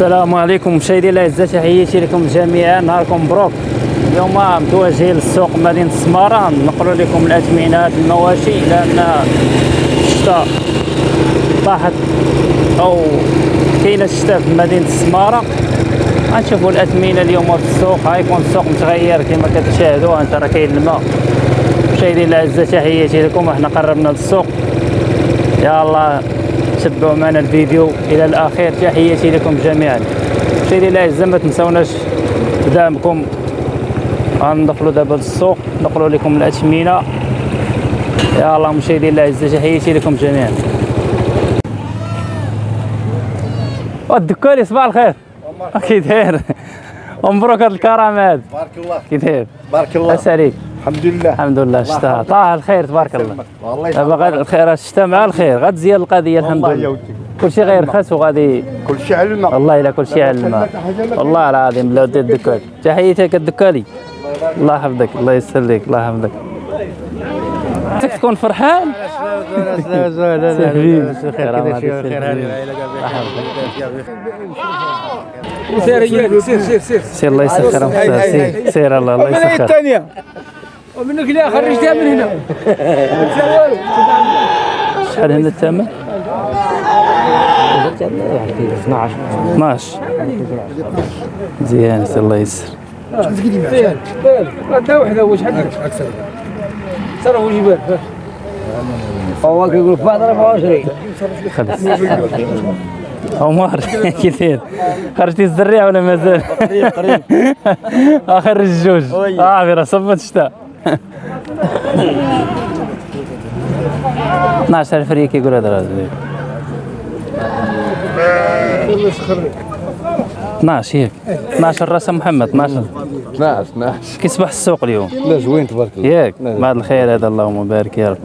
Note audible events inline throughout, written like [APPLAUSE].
السلام عليكم مشاهدي الاعزاء تحياتي لكم جميعا. نهاركم مبروك. اليوم متوجهين للسوق مدينة السماره نقلوا لكم الأثمنة المواشي لأن الشتاء طاحت أو كاينة الشتاء في مدينة السماره غنشوفوا الأثمنة اليوم في السوق. غيكون السوق متغير كما كتشاهدوا. أنت راه كاين الماء. مشاهدي الاعزاء تحياتي لكم. إحنا قربنا للسوق. يا الله تبعوا معنا الفيديو. إلى الاخير تحياتي لكم جميعا. مشاهدي الاعزاء ما تنساوناش بدعمكم غندخلوا دابا للسوق نقلوا لكم الأثمنة. يا الله مشاهدي الاعزاء تحياتي لكم جميعا. الدكاري صباح الخير. كي داير؟ [LAUGHS] ومبروك هاد الكرم هاد؟ بارك الله. كي داير؟ بارك الله. عليك الحمد لله. الحمد لله الشتاء طاه الخير تبارك الله. والله دابا غاد الخير الشتاء مع الخير غتزيد القضية الحمد لله. ودي كلشي غيرخص وغادي. كل شيء على الماء والله إلا كلشي على الماء والله العظيم لا ودي الدكال تحياتك الدكالي. الله يحفظك الله يسر لك الله يحفظك. خصك تكون فرحان؟ سير سير سير سير. سير الله يسخر سير سير الله الله يسخر. الثانية. ومنك لا خرجتها من هنا. شحال هنا الثمن 12 مزيان سير الله يسر. وحده واش حدك أكثر ترى وش يبان هو كيقول فاضل 24 خلص. عمر [LAUGHS] كثير خرجتي الزريعة ولا مازال؟ قريب قريب. [LAUGHS] آخر الجوج. آه راه صبت شتاء [LAUGHS] 12000 ريال كيقول هذا الراجل 12 ياك 12 راس محمد 12 12 12 كيصبح السوق اليوم. لا زوين تبارك الله. ياك بعد الخير هذا اللهم بارك يا رب.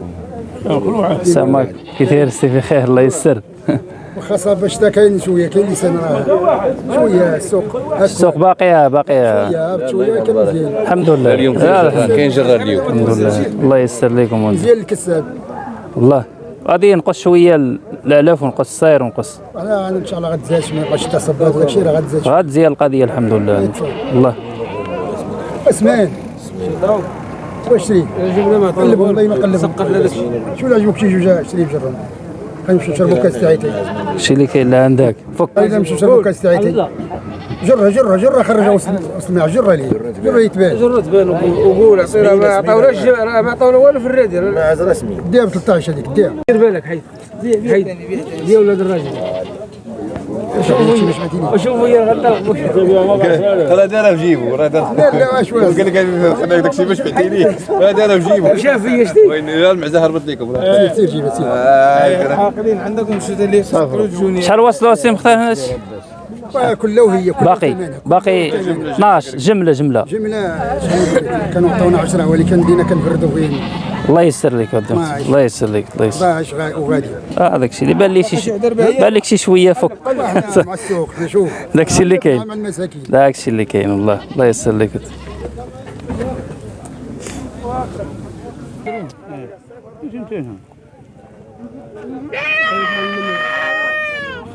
سماك كثير سي في خير الله يسر. [LAUGHS] خاصة باش تا كاين شوية كاين لسان راه شوية السوق. السوق باقيه باقيه شوية شوية كان مزيان. الحمد لله. اليوم كاين جرة اليوم. الحمد لله. الله يسر لكم مزيان الكساب. والله غادي نقص شوية الآلاف ونقص الصاير ونقص. أنا إن شاء الله غتزاد ما يبقاش تصبات وداك الشيء راه غتزاد شوية. غتزيد القضية الحمد لله. الله. اسمان واش شري والله ما قلب. سقط لك شو اللي عجبك شي جوج شري بجرهم غنمشيو نشربوا كاس تاعيتي الشيء اللي كاين اللي عندك. فك. غادي نمشيو نشربوا كاس تاعيتي جرها جرها جرها خرجها وسط الماء جرها لي جرها يتبان. جرت بان وقول عصير ما عطاوناش ما عطاونا والو في الرادي عاز رسمي ديها ب 13 هذيك ديها دير بالك حيد. حيد. يا ولاد الراجل. وشوفوا يا غنطلق راه دارها في راه راه شاف فيا شتي المعزه هربت لكم سير جيبها سير شحال كلها باقي. باقي 12 جملة جملة جملة كانوا عطاونا 10 ولكن بدينا كنفردوا فين الله يسر لك. الله يسر لك الله يسر 14 غا- وغادي. آه الشيء اللي بان لي شي بان لك شي شوية [LAUGHS] إحنا مع السوق نشوف داك الشيء اللي كاين. مع المساكين. داك الشيء اللي كاين والله. الله يسر لك.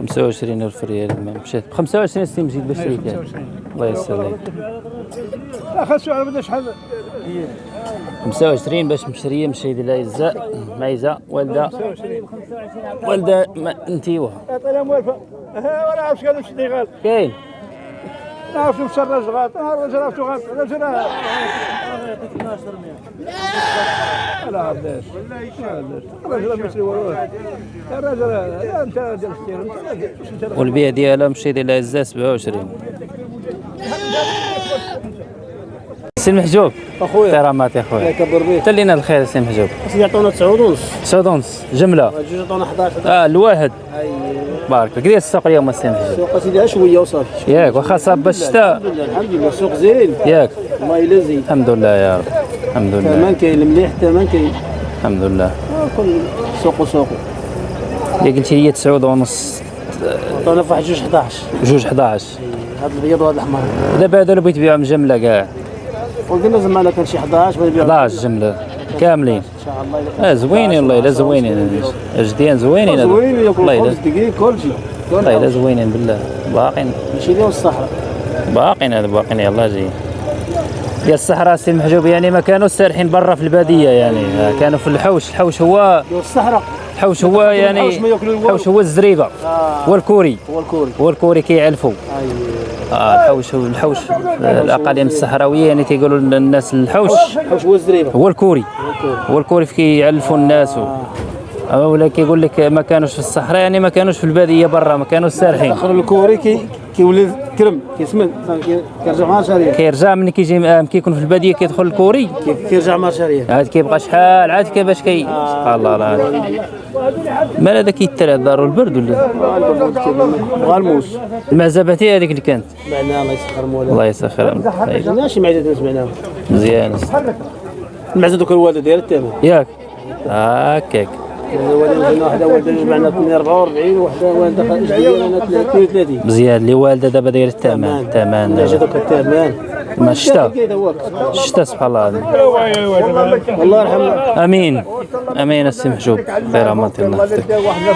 خمسة وعشرين ألف ريال مشات بخمسة وعشرين سنين مزيد باش شريك الله يسر لك خاصو على بدا شحال. 25 باش مشرية مشاهدي الاعزاء مايزه والدة. والدة ما انتيوها. عطينا موالفه ها ولا عرفت قالوا شي غال كاين. نعرف مشى الراجل غلط أنا الراجل عرفت غلط لا علاش الراجل انت ديال السير والبيع ديالها مشاهدي الاعزاء 27 سي المحجوب أخويا. كرامات يا خويا كبر بيه. حتى لينا الخير سي المحجوب يعطونا 9 ونص سعود ونص جملة. جوج يعطونا 11 آه الواحد. بارك لك ديال السوق اليوم سي المحجوب سوق سيدي شوية وصافي ياك واخا صاب الشتاء الحمد لله الحمد لله السوق زين. ياك. الله الا زين. الحمد لله يا رب. الحمد لله. ثمن كاين المليح ثمن كاين. الحمد لله. آه، كل سوق وسوق. اللي قلتي لي 9 ونص. عطونا في واحد جوج 11 جوج 11 هذا الابيض وهذا الأحمر. دابا هذا اللي بغيت تبيعهم جملة كاع. وقلنا زعما كان شي 11 بغا يبيع 11 جملة. كاملين. الله آه زوينين والله الا زوينين أجديان زوينين هادو. زوين ياكل والله خبز الا دقيق كلشي طيب زوينين بالله. باقين. ماشي ديال الصحراء. باقين هذا باقين. يلا جاي ديال الصحراء سي المحجوب يعني ما كانوا سارحين برا في البادية يعني. آه، كانوا في الحوش. الحوش هو الصحراء. الحوش هو يعني الحوش ياكلوا هو الزريبة هو الكوري هو الكوري. هو الكوري كيعلفوا. أيوه. آه الحوش هو الحوش آه، الأقاليم الصحراوية يعني تيقولوا الناس الحوش الحوش هو الزريبة. هو الكوري. في كيعلفوا الناس. أما ولا كيقول لك ما كانوش في الصحراء يعني ما كانوش في البادية برا ما كانوش سارحين. اخر الكوري كي كيولي كرم كيسمن كي- كيرجع مع شارية. كيرجع من كيجي آه، كيكون في البادية كيدخل الكوري. كي- كيرجع مع شارية. عاد كيبقى شحال عاد كيفاش كي سبحان الله العظيم. مال هذا كيترى دارو البرد ولا؟ بغا الموس المعزباتي هذيك اللي كانت. معنا الله يسخر مولانا. الله يسخرها طيب، سمعناها مزيان. المعزة دوك الوالده ديال الثامن ياك. هكاك الوالده واحدة والده معنا 44 وحده والده جديده أنا 32 مزيان. اللي والده دابا داير الثمن. ثمن نعجة دوك الثامن ما هو؟ الشتا سبحان الله. الله يرحمه. آمين. آمين السي محجوب. خير امانه الله.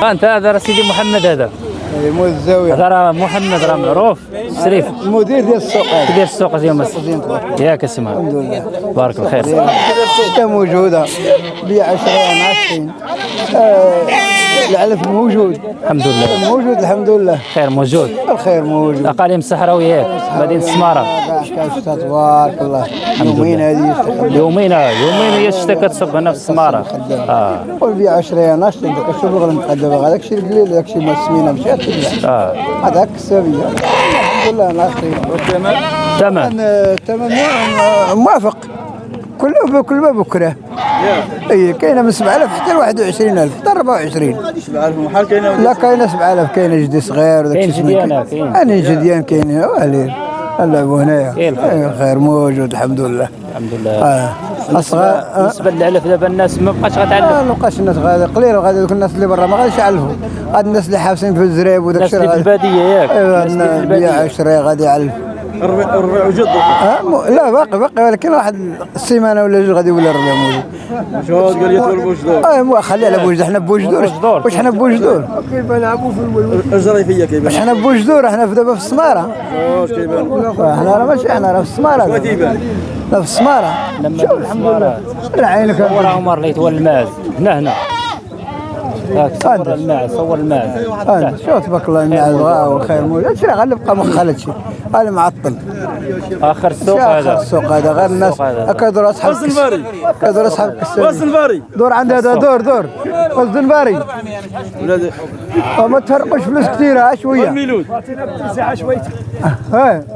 آه، أنت هذا راه سيدي محمد هذا. مول الزاوية. هذا راه محمد راه معروف. شريف. المدير ديال السوق. كيدير السوق اليوم ياك محمد الحمد لله. بارك الله خير الشتا موجودة. بيع 10 20 آه، العلف موجود. الحمد لله. موجود الحمد لله. خير موجود. الخير موجود. الاقاليم الصحراوية مدينة السماره تبارك الله يومين هذه يومين يومين هي الشتا كتصب هنا في السماره آه والبيع 10 ناشط عندك شوف الغلا متقدم هذاك الشيء القليل هذاك الشيء ما السمينه مشات آه. هذاك السبيه الحمد لله ناشطين تمام. الثمن موافق. كله كل ما بكرة. اي كاينة من 7000 حتى ل 21000 حتى 24 محال كاينة لا كاينة 7000 كاينة جدي صغير وداك كاين الشيء كاين. أنا جديان كاينين والين نلعبوا هنايا. كاين الخير. أي الخير موجود الحمد لله. الحمد لله. آه أصغر بالنسبة للعلف دابا الناس ما بقاش غتعلف ما بقاش الناس غادي قليل غادي دوك الناس اللي برا ما غاديش يعلفوا غادي الناس اللي حابسين في الزريب وداك الناس الشيء اللي في غادي البادية ياك. ايوا الناس اللي في البادية. 10 غادي يعلف الربيع الربيع وجد آه لا باقي باقي ولكن واحد السيمانة ولا جوج غادي يولي الربيع موجود. شهود قال يتولى بوجدور. آه مو خلي على بوجدور. حنا بوجدور. واش حنا بوجدور؟ كيف نلعبوا في الجريفية كيبان. واش حنا بوجدور؟ حنا دابا في السماره واش كيبان. حنا راه ماشي حنا راه في السماره دابا. كيبان. في السماره لما شوف الحمد لله. عينك عمر اللي يتولى الماعز هنا هنا. صور الماعز صور الماعز انت شوف تبارك الله الغاء والخير موجود هادشي راه غير بقى مخال هادشي هذا معطل. آخر السوق هذا؟ السوق هذا؟ غير الناس. السوق هذا. هكا دور أصحاب وزن باري هكا دور أصحاب باري دور عند هذا دور دور. وزن باري ولاد وما تفرقوش فلوس كثيرة ها شوية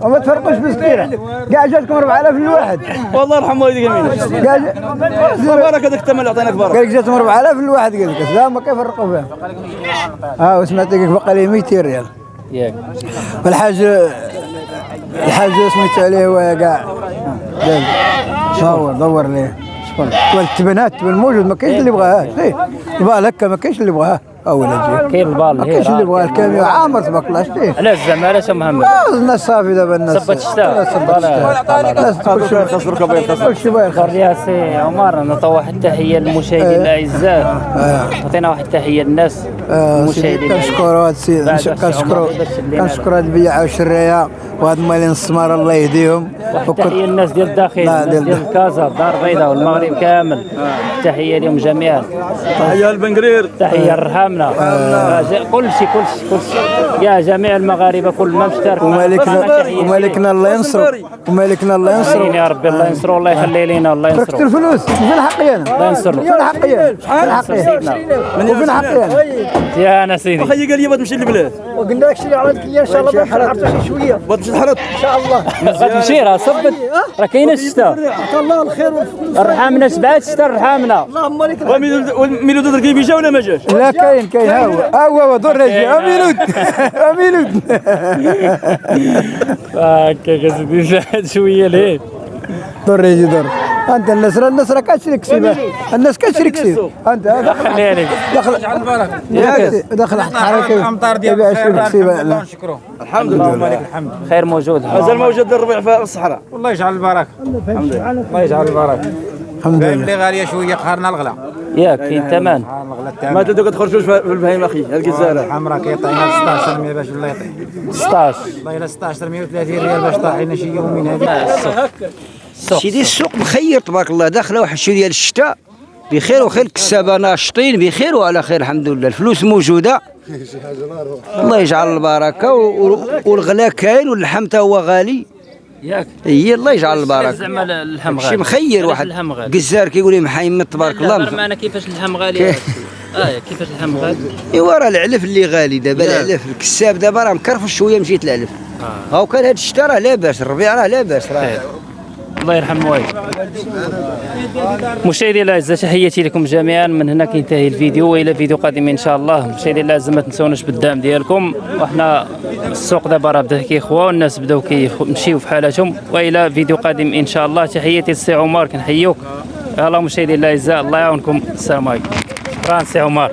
وما تفرقوش فلوس كثيرة. كاع جاتكم 4000 للواحد. والله يرحم والديك امين كاع بارك هذاك الثمن اللي عطيناك بارك قال لك جاتهم 4000 للواحد قال لك. لا ما كيفرقوا فيها ها وسمعت لك بقى لي 200 ريال. ياك. والحاج الحاج سميت عليه هو كاع دور دور ليه. شكون والتبنات التبن موجود ما كاينش اللي يبغاها. شتي البال هكا ما كاينش اللي يبغاها اولا جي كاين البال ما كاينش اللي يبغاها الكاميو عامر تبارك الله شتي علاش زعما علاش محمد آه، الناس صافي دابا الناس صبت الشتاء. صبت الشتاء الناس كل شيء خسر كبير خسر كل شيء باين خير يا سي عمر نعطيو واحد التحيه للمشاهدين الأعزاء. عطينا واحد التحيه للناس آه، المشاهدين كنشكروا هاد السيد كنشكروا كنشكروا هاد البياعة والشرية وهاد مالين السمار الله يهديهم. التحية للناس ديال الداخل الناس ديال- كازا الدار البيضاء والمغرب كامل. تحية لهم جميعا. تحية البنقرير تحية لرحامنا كل شيء كل شيء كل شيء يا جميع المغاربة كل ما مشترك. ومالكنا ومالكنا الله ينصرو. ومالكنا الله ينصرو. يا ربي الله ينصرو الله يخلي لينا الله تركت ينصرو الفلوس. فين حقي أنا؟ الله ينصرو. فين حقي؟ فين حقي؟ سيدنا وفين حقي أنا؟ يا أنا. سيدي. خيي قال لي بغا تمشي للبلاد. وقلنا لك شري على إن شاء الله ما شي شوية. تحرط إن شاء الله. غتمشي راه صبت. راه كاينة الشتاء الله الخير رحامنا سبعة الشتاء رحامنا اللهم لك ميلود الرقيبي جا ولا ما جاش؟ لا كاين كاين. ها هو. ها هو هو. دور رجلي امينود امينود هكاك سيدي زاد شوية ليه؟ دور رجلي دور. أنت الناس راه الناس راه كتشري كسيبة. الناس كتشري كسيب. أنت خلي عليك دخل. دخل. حركة. الامطار ديال لا. الحمد لله. خير موجود. مازال موجود الربيع في الصحراء. الله يجعل البركة. الله يجعل البركة. الحمد لله. اللي غالية شوية. قهرنا الغلا. ياك كاين ثمن. قهرنا الغلا ما الثمن تدو كتخرجوش في البهيمة أخي هاد الجزاره الحمراء كيعطينا 16 100 باش ولا يعطي 16 والله إلا 16 130 ريال باش طاحينا شي يومين هذه السوق سيدي السوق مخير تبارك الله. داخله واحد شوية ديال الشتاء بخير وخير الكسابة ناشطين بخير وعلى خير الحمد لله. الفلوس موجودة. الله يجعل البركة والغلا كاين واللحم تا هو غالي. ياك. هي الله يجعل البركة. زعما اللحم شي غالي. مخير علاش واحد. قزار كيقول لي محيمد تبارك الله. معنا كيفاش اللحم غالي؟ آه كيفاش اللحم غالي؟ ايوا راه العلف اللي غالي. دابا العلف الكساب دابا راه مكرفش شوية مشيت العلف. هاو كان هاد الشتا راه لاباس الربيع راه لاباس راه. الله يرحم والديك مشاهدينا الاعزاء تحياتي لكم جميعا. من هنا كينتهي الفيديو وإلى فيديو قادم إن شاء الله. مشاهدينا الاعزاء ما تنسوناش بالدعم ديالكم. وحنا السوق دابا راه بدا كيخوى والناس بداو كيمشيو في حالاتهم. وإلى فيديو قادم إن شاء الله. تحياتي للسي عمر كنحيوك يلا مشاهدينا الاعزاء الله يعاونكم. السلام عليكم. شكرا سي عمر.